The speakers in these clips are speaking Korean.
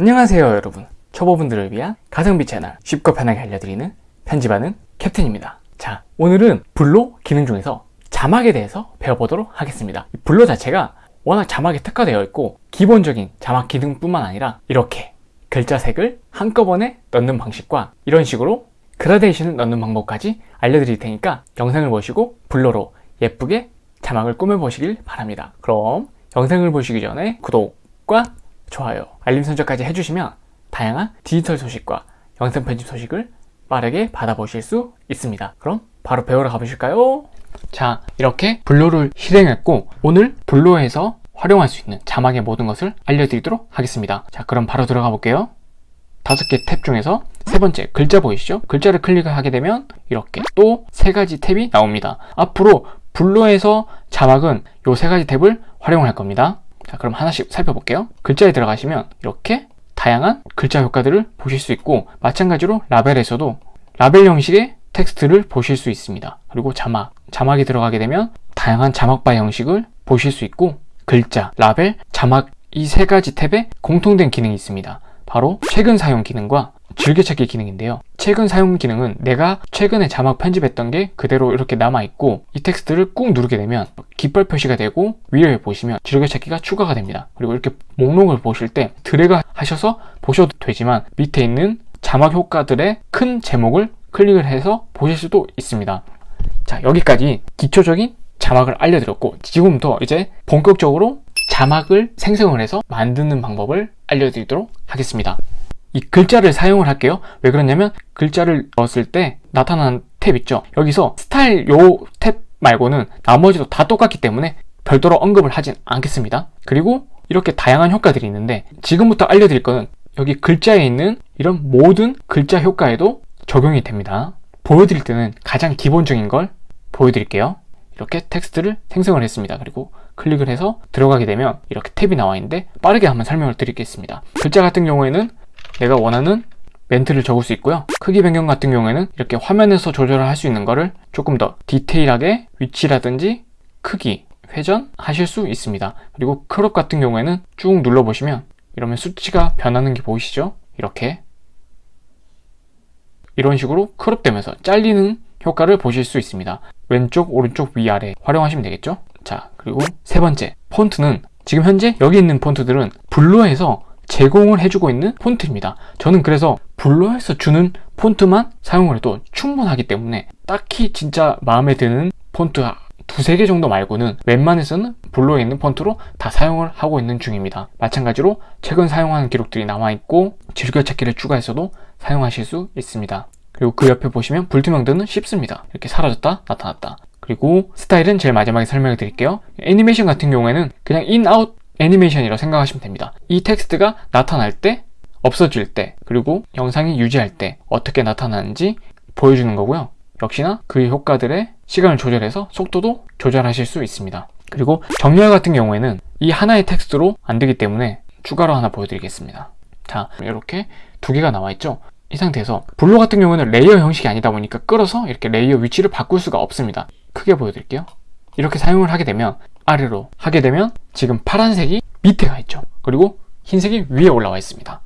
안녕하세요 여러분. 초보분들을 위한 가성비 채널 쉽고 편하게 알려드리는 편집하는 캡틴입니다. 자 오늘은 블로 기능 중에서 자막에 대해서 배워보도록 하겠습니다. 블로 자체가 워낙 자막에 특화되어 있고 기본적인 자막 기능뿐만 아니라 이렇게 글자색을 한꺼번에 넣는 방식과 이런 식으로 그라데이션을 넣는 방법까지 알려드릴 테니까 영상을 보시고 블로로 예쁘게 자막을 꾸며보시길 바랍니다. 그럼 영상을 보시기 전에 구독과 좋아요, 알림 설정까지 해주시면 다양한 디지털 소식과 영상 편집 소식을 빠르게 받아보실 수 있습니다. 그럼 바로 배우러 가보실까요? 자 이렇게 블로를 실행했고 오늘 블로에서 활용할 수 있는 자막의 모든 것을 알려드리도록 하겠습니다. 자 그럼 바로 들어가 볼게요. 다섯 개 탭 중에서 세 번째 글자 보이시죠? 글자를 클릭을 하게 되면 이렇게 또 세 가지 탭이 나옵니다. 앞으로 VLLO에서 자막은 이 세 가지 탭을 활용할 겁니다 자 그럼 하나씩 살펴볼게요. 글자에 들어가시면 이렇게 다양한 글자 효과들을 보실 수 있고 마찬가지로 라벨에서도 라벨 형식의 텍스트를 보실 수 있습니다. 그리고 자막 자막이 들어가게 되면 다양한 자막바 형식을 보실 수 있고 글자, 라벨, 자막 이 세 가지 탭에 공통된 기능이 있습니다. 바로 최근 사용 기능과 즐겨찾기 기능인데요. 최근 사용 기능은 내가 최근에 자막 편집했던 게 그대로 이렇게 남아있고 이 텍스트를 꾹 누르게 되면 깃발 표시가 되고 위에 보시면 즐겨찾기가 추가가 됩니다. 그리고 이렇게 목록을 보실 때 드래그 하셔서 보셔도 되지만 밑에 있는 자막 효과들의 큰 제목을 클릭을 해서 보실 수도 있습니다. 자 여기까지 기초적인 자막을 알려드렸고 지금부터 이제 본격적으로 자막을 생성을 해서 만드는 방법을 알려드리도록 하겠습니다 이 글자를 사용을 할게요. 왜 그러냐면 글자를 넣었을 때 나타나는 탭 있죠? 여기서 스타일 요 탭 말고는 나머지도 다 똑같기 때문에 별도로 언급을 하진 않겠습니다. 그리고 이렇게 다양한 효과들이 있는데 지금부터 알려드릴 거는 여기 글자에 있는 이런 모든 글자 효과에도 적용이 됩니다. 보여드릴 때는 가장 기본적인 걸 보여드릴게요. 이렇게 텍스트를 생성을 했습니다. 그리고 클릭을 해서 들어가게 되면 이렇게 탭이 나와 있는데 빠르게 한번 설명을 드리겠습니다. 글자 같은 경우에는 내가 원하는 멘트를 적을 수 있고요. 크기 변경 같은 경우에는 이렇게 화면에서 조절을 할 수 있는 거를 조금 더 디테일하게 위치라든지 크기, 회전 하실 수 있습니다. 그리고 crop 같은 경우에는 쭉 눌러보시면 이러면 수치가 변하는 게 보이시죠? 이렇게. 이런 식으로 crop 되면서 잘리는 효과를 보실 수 있습니다. 왼쪽, 오른쪽, 위아래 활용하시면 되겠죠? 자 그리고 세 번째. 폰트는 지금 현재 여기 있는 폰트들은 VLLO에서 제공을 해주고 있는 폰트입니다. 저는 그래서 VLLO에서 주는 폰트만 사용을 해도 충분하기 때문에 딱히 진짜 마음에 드는 폰트 두세 개 정도 말고는 웬만해서는 VLLO에 있는 폰트로 다 사용을 하고 있는 중입니다. 마찬가지로 최근 사용하는 기록들이 남아있고 즐겨찾기를 추가해서도 사용하실 수 있습니다. 그리고 그 옆에 보시면 불투명도는 쉽습니다. 이렇게 사라졌다 나타났다. 그리고 스타일은 제일 마지막에 설명해 드릴게요. 애니메이션 같은 경우에는 그냥 in, out 애니메이션이라고 생각하시면 됩니다. 이 텍스트가 나타날 때 없어질 때 그리고 영상이 유지할 때 어떻게 나타나는지 보여주는 거고요. 역시나 그 효과들의 시간을 조절해서 속도도 조절하실 수 있습니다. 그리고 정렬 같은 경우에는 이 하나의 텍스트로 안 되기 때문에 추가로 하나 보여드리겠습니다. 자 이렇게 두 개가 나와 있죠? 이 상태에서 VLLO 같은 경우는 레이어 형식이 아니다 보니까 끌어서 이렇게 레이어 위치를 바꿀 수가 없습니다. 크게 보여드릴게요. 이렇게 사용을 하게 되면 아래로 하게 되면 지금 파란색이 밑에 가 있죠. 그리고 흰색이 위에 올라와 있습니다.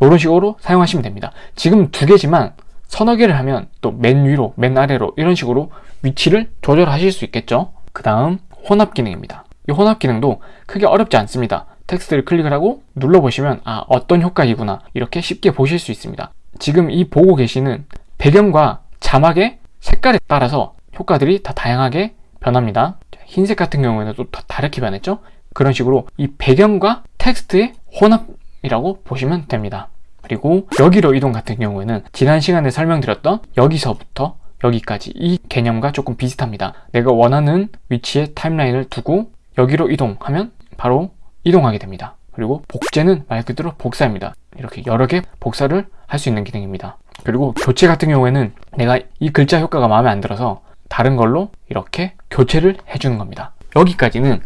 이런 식으로 사용하시면 됩니다. 지금 두 개지만 서너 개를 하면 또 맨 위로 맨 아래로 이런 식으로 위치를 조절하실 수 있겠죠? 그 다음 혼합 기능입니다. 이 혼합 기능도 크게 어렵지 않습니다. 텍스트를 클릭을 하고 눌러보시면 아 어떤 효과이구나 이렇게 쉽게 보실 수 있습니다. 지금 이 보고 계시는 배경과 자막의 색깔에 따라서 효과들이 다 다양하게 변합니다 흰색 같은 경우에는 또 다르게 변했죠? 그런 식으로 이 배경과 텍스트의 혼합이라고 보시면 됩니다. 그리고 여기로 이동 같은 경우에는 지난 시간에 설명드렸던 여기서부터 여기까지 이 개념과 조금 비슷합니다. 내가 원하는 위치에 타임라인을 두고 여기로 이동하면 바로 이동하게 됩니다. 그리고 복제는 말 그대로 복사입니다. 이렇게 여러 개 복사를 할 수 있는 기능입니다. 그리고 교체 같은 경우에는 내가 이 글자 효과가 마음에 안 들어서 다른 걸로 이렇게 교체를 해주는 겁니다 여기까지는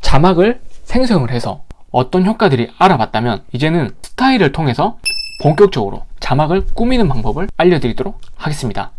자막을 생성을 해서 어떤 효과들이 알아봤다면 이제는 스타일을 통해서 본격적으로 자막을 꾸미는 방법을 알려드리도록 하겠습니다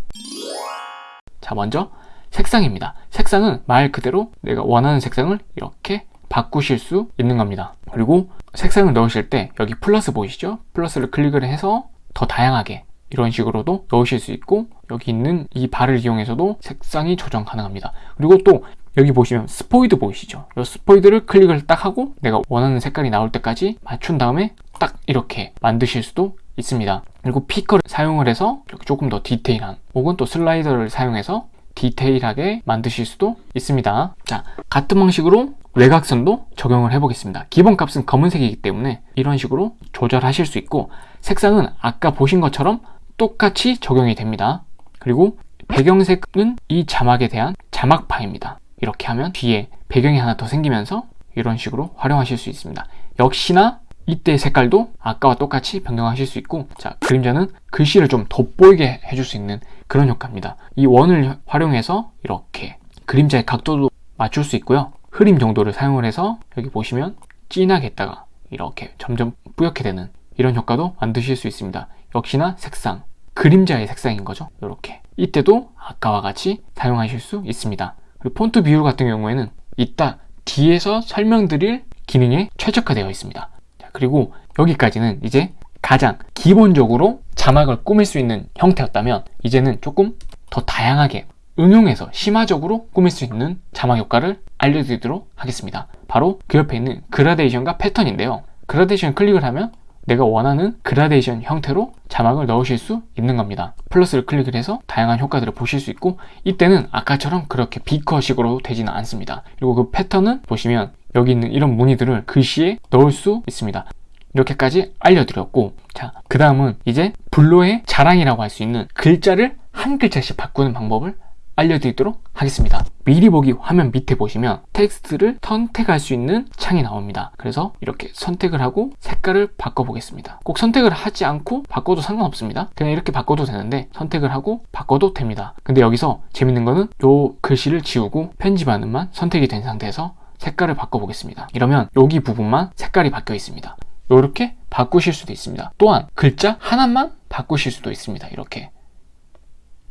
자 먼저 색상입니다 색상은 말 그대로 내가 원하는 색상을 이렇게 바꾸실 수 있는 겁니다. 그리고 색상을 넣으실 때 여기 플러스 보이시죠? 플러스를 클릭을 해서 더 다양하게 이런 식으로도 넣으실 수 있고 여기 있는 이 바를 이용해서도 색상이 조정 가능합니다. 그리고 또 여기 보시면 스포이드 보이시죠? 이 스포이드를 클릭을 딱 하고 내가 원하는 색깔이 나올 때까지 맞춘 다음에 딱 이렇게 만드실 수도 있습니다. 그리고 피커를 사용을 해서 조금 더 디테일한 혹은 또 슬라이더를 사용해서 디테일하게 만드실 수도 있습니다. 자, 같은 방식으로 외곽선도 적용을 해 보겠습니다. 기본 값은 검은색이기 때문에 이런 식으로 조절하실 수 있고 색상은 아까 보신 것처럼 똑같이 적용이 됩니다. 그리고 배경색은 이 자막에 대한 자막파입니다. 이렇게 하면 뒤에 배경이 하나 더 생기면서 이런 식으로 활용하실 수 있습니다. 역시나 이때 색깔도 아까와 똑같이 변경하실 수 있고 자 그림자는 글씨를 좀 돋보이게 해줄 수 있는 그런 효과입니다. 이 원을 활용해서 이렇게 그림자의 각도도 맞출 수 있고요. 흐림 정도를 사용을 해서 여기 보시면 진하게 했다가 이렇게 점점 뿌옇게 되는 이런 효과도 만드실 수 있습니다. 역시나 색상, 그림자의 색상인 거죠. 이렇게 이때도 아까와 같이 사용하실 수 있습니다. 그리고 폰트 비율 같은 경우에는 이따 뒤에서 설명드릴 기능에 최적화되어 있습니다. 그리고 여기까지는 이제 가장 기본적으로 자막을 꾸밀 수 있는 형태였다면 이제는 조금 더 다양하게 응용해서 심화적으로 꾸밀 수 있는 자막 효과를 알려드리도록 하겠습니다. 바로 그 옆에 있는 그라데이션과 패턴인데요. 그라데이션 클릭을 하면 내가 원하는 그라데이션 형태로 자막을 넣으실 수 있는 겁니다. 플러스를 클릭을 해서 다양한 효과들을 보실 수 있고 이때는 아까처럼 그렇게 picker식으로 되지는 않습니다. 그리고 그 패턴은 보시면 여기 있는 이런 무늬들을 글씨에 넣을 수 있습니다. 이렇게까지 알려드렸고 자 그 다음은 이제 VLLO의 자랑이라고 할 수 있는 글자를 한 글자씩 바꾸는 방법을 알려드리도록 하겠습니다. 미리 보기 화면 밑에 보시면 텍스트를 선택할 수 있는 창이 나옵니다. 그래서 이렇게 선택을 하고 색깔을 바꿔보겠습니다. 꼭 선택을 하지 않고 바꿔도 상관없습니다. 그냥 이렇게 바꿔도 되는데 선택을 하고 바꿔도 됩니다. 근데 여기서 재밌는 거는 이 글씨를 지우고 편집하는만 선택이 된 상태에서 색깔을 바꿔보겠습니다. 이러면 여기 부분만 색깔이 바뀌어 있습니다. 이렇게 바꾸실 수도 있습니다. 또한 글자 하나만 바꾸실 수도 있습니다. 이렇게.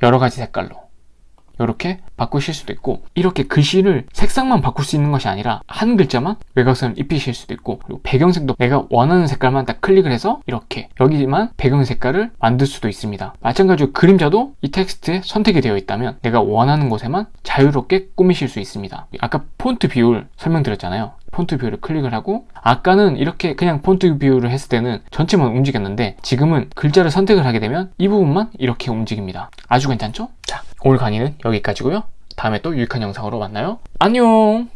여러 가지 색깔로. 이렇게 바꾸실 수도 있고 이렇게 글씨를 색상만 바꿀 수 있는 것이 아니라 한 글자만 외곽선을 입히실 수도 있고 그리고 배경색도 내가 원하는 색깔만 딱 클릭을 해서 이렇게 여기만 배경 색깔을 만들 수도 있습니다. 마찬가지로 그림자도 이 텍스트에 선택이 되어 있다면 내가 원하는 곳에만 자유롭게 꾸미실 수 있습니다. 아까 폰트 비율 설명드렸잖아요 폰트 비율을 클릭을 하고 아까는 이렇게 그냥 폰트 비율을 했을 때는 전체만 움직였는데 지금은 글자를 선택을 하게 되면 이 부분만 이렇게 움직입니다. 아주 괜찮죠? 자 오늘 강의는 여기까지고요. 다음에 또 유익한 영상으로 만나요. 안녕